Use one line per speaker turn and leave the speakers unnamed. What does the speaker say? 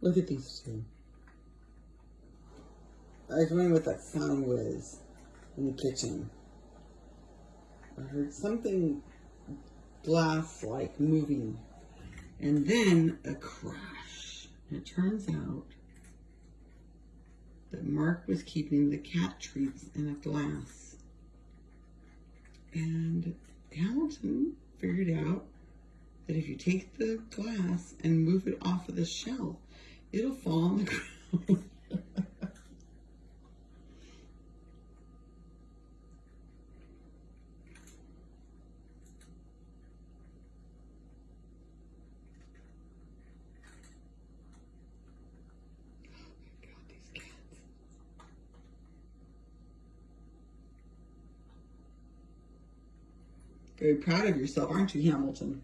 Look at these two. I was wondering what that sound was in the kitchen. I heard something glass like moving. And then a crash. And it turns out that Mark was keeping the cat treats in a glass. And Hamilton figured out that if you take the glass and move it off of the shelf, it'll fall on the ground. Very proud of yourself, aren't you, Hamilton?